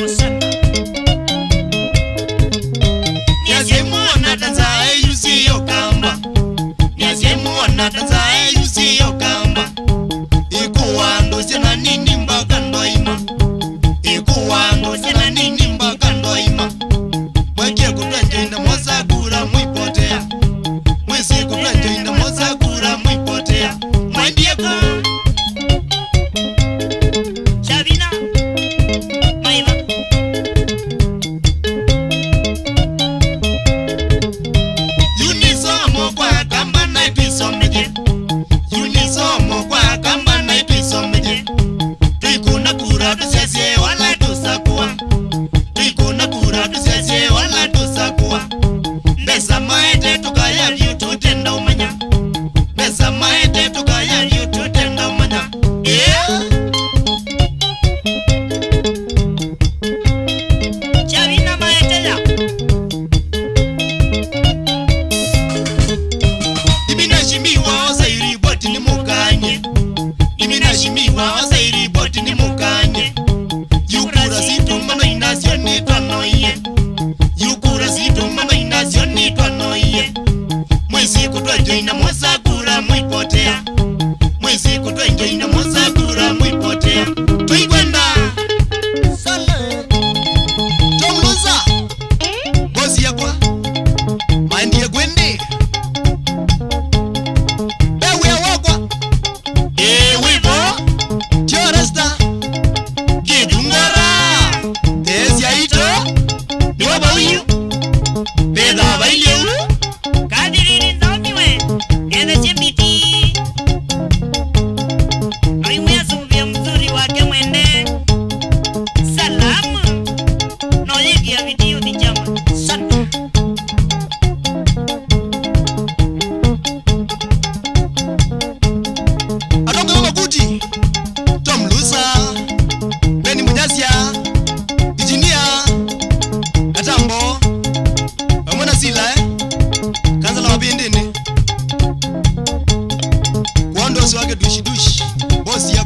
Você Santos, 12 anos.